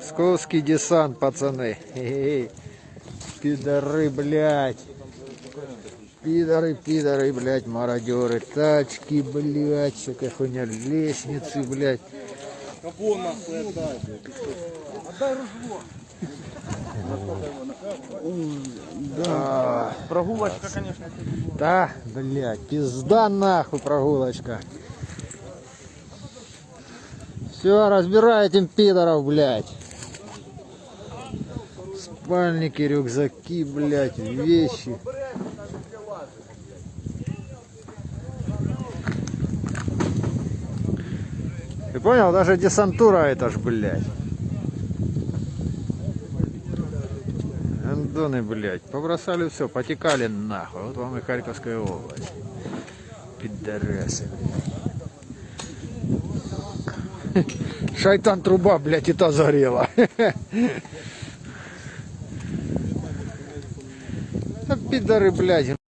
Псковский десант, пацаны. Пидоры, блядь. Пидоры, пидоры, блядь, мародеры. Тачки, блядь, всякая хуйня. Лестницы, блядь. Кого нахуй отдай? Отдай ружье. Да, Прогулочка, конечно. да, блядь, пизда нахуй прогулочка. Все, разбирай этим пидоров, блядь. Спальники, рюкзаки, блядь, вещи. Ты понял? Даже десантура это ж, блядь. Андоны, блядь, побросали все, потекали нахуй. Вот вам и Харьковская область. Пидорасы, блядь. Шайтан труба, блядь, и та загорела. Пидоры, блядь.